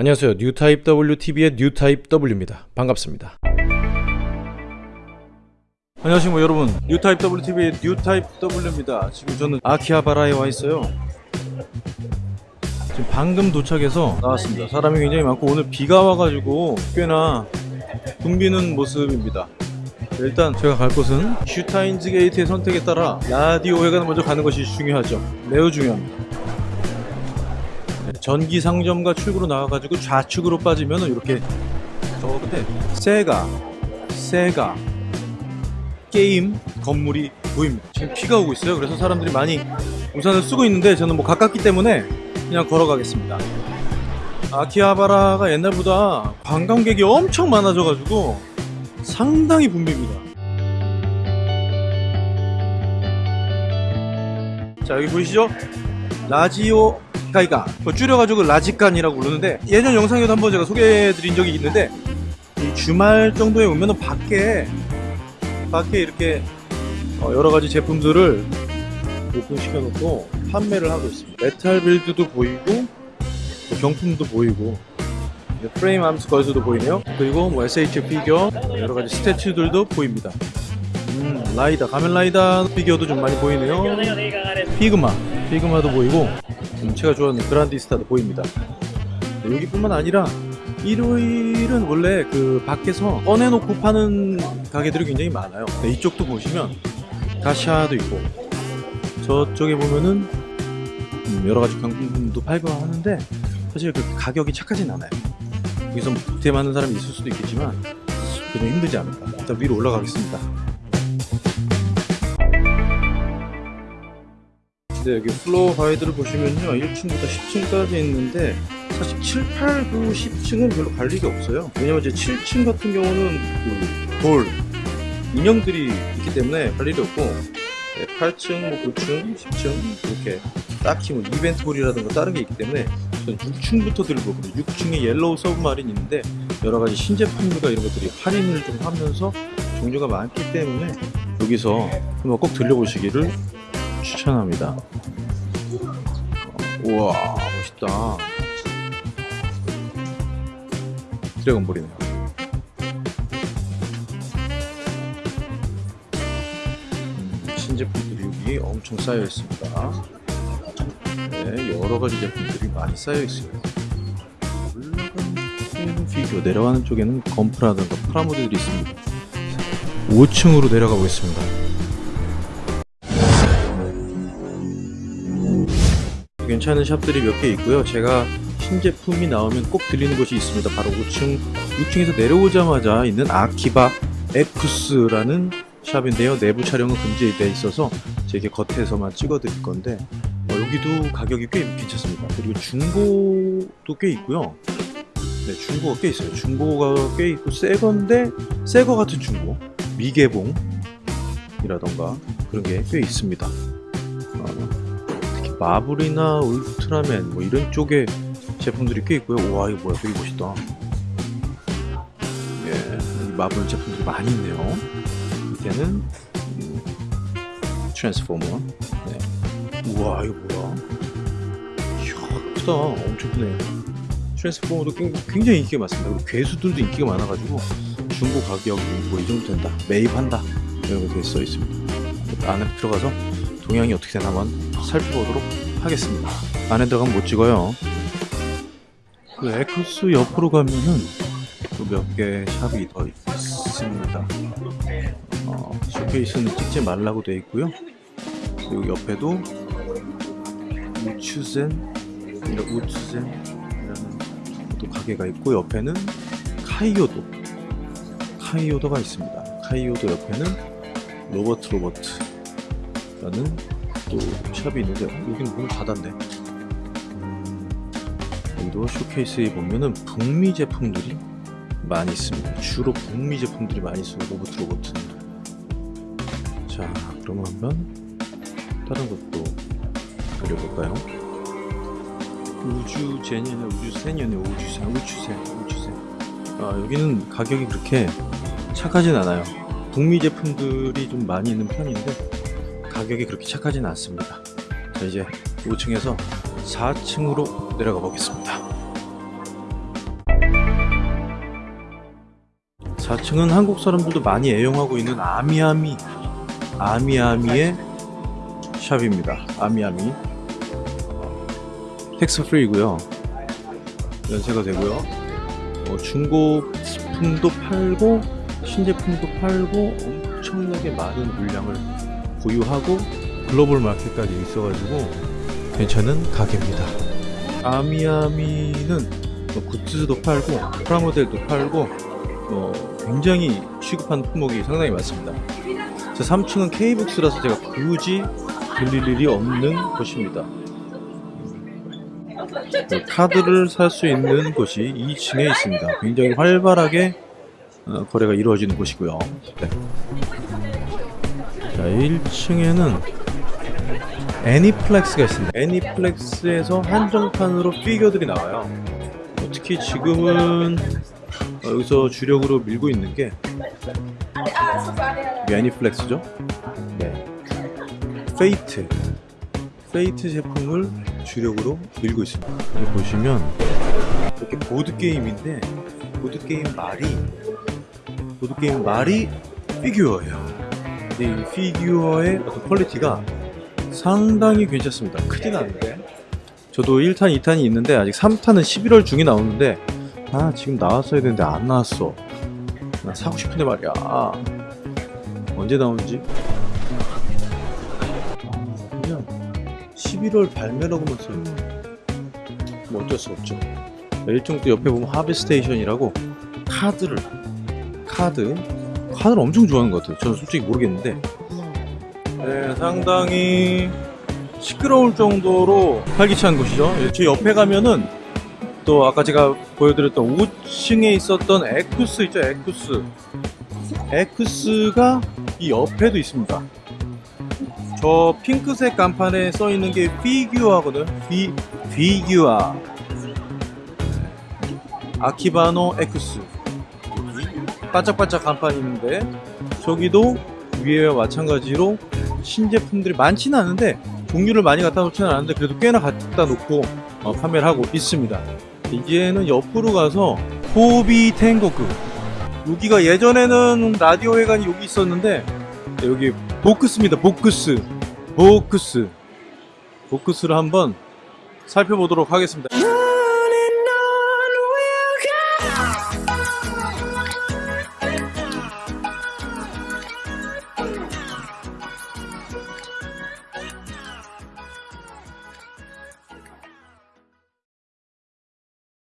안녕하세요. 뉴타입 WTV의 뉴타입 W입니다. 반갑습니다. 안녕하십니까 여러분. 뉴타입 WTV의 뉴타입 W입니다. 지금 저는 아키하바라에 와 있어요. 지금 방금 도착해서 나왔습니다. 사람이 굉장히 많고 오늘 비가 와가지고 꽤나 붐비는 모습입니다. 일단 제가 갈 곳은 슈타인즈 게이트의 선택에 따라 라디오 회관을 먼저 가는 것이 중요하죠. 매우 중요합니다. 네, 전기 상점과 출구로 나와가지고 좌측으로 빠지면 이렇게 저 끝에 세가 세가 게임 건물이 보입니다. 지금 비가 오고 있어요. 그래서 사람들이 많이 우산을 쓰고 있는데 저는 뭐 가깝기 때문에 그냥 걸어가겠습니다. 아키하바라가 옛날보다 관광객이 엄청 많아져가지고 상당히 붐빕니다. 자 여기 보이시죠? 라지오 가이칸 뭐 줄여가지고 라지칸이라고 부르는데 예전 영상에도 한번 제가 소개해드린 적이 있는데 이 주말 정도에 오면은 밖에 밖에 이렇게 어, 여러 가지 제품들을 오픈시켜 놓고 판매를 하고 있습니다. 메탈 빌드도 보이고 뭐 경품도 보이고 프레임 암스 걸즈도 보이네요. 그리고 뭐 SH 피규어 여러 가지 statue들도 보입니다. 음, 라이다 가면 라이다 피규어도 좀 많이 보이네요. 피그마 피그마도 보이고 음, 제가 좋아하는 그란디스타도 보입니다. 네, 여기뿐만 아니라 일요일은 원래 그 밖에서 꺼내놓고 파는 가게들이 굉장히 많아요. 네, 이쪽도 보시면 가샤도 있고 저쪽에 보면은 음, 여러 가지 경품도 팔고 하는데 사실 그 가격이 착하진 않아요. 여기서 뭐 득템하는 사람이 있을 수도 있겠지만 좀 힘들지 않을까. 일단 위로 올라가겠습니다. 네, 여기 floor guide를 보시면요. 1층부터 10층까지 있는데 사실 7, 8, 9, 10층은 별로 갈 일이 없어요. 왜냐면 이제 7층 같은 경우는 그 돌, 인형들이 있기 때문에 갈 일이 없고 네, 8층, 뭐 9층, 10층 이렇게 딱히 뭐 이벤트 홀이라든가 다른 게 있기 때문에 저는 6층부터 돌고 그리고 6층에 옐로우 서브마린 있는데 여러 가지 신제품들과 이런 것들이 할인을 좀 하면서 종류가 많기 때문에 여기서 한번 꼭 들려보시기를 추천합니다. 어, 우와 멋있다. 드래곤볼이네요. 음, 신제품들이 엄청 쌓여 있습니다. 네, 여러 가지 제품들이 많이 쌓여 있어요. 올라가는 피규어, 내려가는 쪽에는 건프라든가 프라모델들이 있습니다. 5층으로 내려가 보겠습니다. 괜찮은 샵들이 몇 개 있고요. 제가 신제품이 나오면 꼭 들리는 곳이 있습니다. 바로 5층, 6층에서 내려오자마자 있는 아키바 에쿠스라는 샵인데요. 내부 촬영은 금지되어 있어서 제게 겉에서만 찍어 드릴 건데 어, 여기도 가격이 꽤 괜찮습니다. 그리고 중고도 꽤 있고요. 네, 중고가 꽤 있어요. 중고가 꽤 있고 새 건데 새거 같은 중고, 미개봉 이라던가 그런 게 꽤 있습니다. 마블이나 울트라맨 뭐 이런 쪽에 제품들이 꽤 있고요. 와 이거 뭐야 되게 멋있다. 예, 이 마블 제품들이 많이 있네요. 밑에는 음, 트랜스포머. 네. 우와 이거 뭐야? 이야 크다. 엄청 크네. 트랜스포머도 굉- 굉장히 인기가 많습니다. 그리고 괴수들도 인기가 많아가지고 중고 가격이 뭐 이 정도 된다. 매입한다. 이런 거써 있습니다. 안에 들어가서 동향이 어떻게 되나 한번 살펴보도록 하겠습니다. 안에 들어가면 못 찍어요. 그 에쿠스 옆으로 가면은 또 몇 개 샵이 더 있습니다. 어, 쇼케이스는 찍지 말라고 되어 있고요. 그리고 옆에도 우추센 이런 우추센이라는 또 가게가 있고 옆에는 카이오도 카이오도가 있습니다. 카이오도 옆에는 로버트 로버트 라는 또 샵이 있는데 여기는 문을 닫았네. 음, 여기도 쇼케이스에 보면은 북미 제품들이 많이 있습니다. 주로 북미 제품들이 많이 있어요. 로버트 로버트. 자, 그러면 한번 다른 것도 그려볼까요? 우주 제니네 우주 세니네 우주세 우주세 우주세. 아 여기는 가격이 그렇게 착하진 않아요. 북미 제품들이 좀 많이 있는 편인데 가격이 그렇게 착하진 않습니다. 자 이제 5층에서 4층으로 내려가 보겠습니다. 4층은 한국 사람들도 많이 애용하고 있는 아미아미 아미아미의 샵입니다. 아미아미. tax free이고요. 면세가 되고요. 어, 중고품도 팔고 신제품도 팔고 엄청나게 많은 물량을 보유하고 글로벌 마켓까지 있어가지고 괜찮은 가게입니다. 아미아미는 뭐 굿즈도 팔고 프라모델도 팔고 어, 굉장히 취급하는 품목이 상당히 많습니다. 제 3층은 K북스라서 제가 굳이 들릴 일이 없는 곳입니다. 그 카드를 살 수 있는 곳이 2층에 있습니다. 굉장히 활발하게 어, 거래가 이루어지는 곳이고요. 네. 자, 1층에는 애니플렉스가 있습니다. 애니플렉스에서 한정판으로 피규어들이 나와요. 어, 특히 지금은 어, 여기서 주력으로 밀고 있는 게 이 애니플렉스죠. 네. 페이트. 페이트 제품을 주력으로 밀고 있습니다. 여기 보시면 이렇게 보드 게임인데 보드 게임 말이 보드 게임 말이 피규어예요. 근데 이 피규어의 어떤 퀄리티가 상당히 괜찮습니다. 크진 않은데 저도 1탄, 2탄이 있는데 아직 3탄은 11월 중에 나오는데 아 지금 나왔어야 되는데 안 나왔어. 나 사고 싶은데 말이야. 언제 나오는지 아, 그냥 11월 발매라고만 써있네. 뭐 어쩔 수 없죠. 1층 또 옆에 보면 하비스테이션이라고 카드를 카드 카드를 엄청 좋아하는 것 같아요. 저는 솔직히 모르겠는데 네, 상당히 시끄러울 정도로 활기찬 곳이죠. 예, 제 옆에 가면은 또 아까 제가 보여드렸던 5층에 있었던 에쿠스 있죠, 에쿠스. 에쿠스가 이 옆에도 있습니다. 저 핑크색 간판에 써 있는 게 피규어거든. 피 피규어. 아키바노 에쿠스. 반짝반짝 간판이 있는데 저기도 위에와 마찬가지로 신제품들이 많지는 않은데 종류를 많이 갖다 놓지는 않은데 그래도 꽤나 갖다 놓고 어, 판매를 하고 있습니다. 이제는 옆으로 가서 호비 탱고크 여기가 예전에는 라디오 회관이 여기 있었는데 여기 보크스입니다. 보크스 보크스 보크스를 한번 살펴보도록 하겠습니다.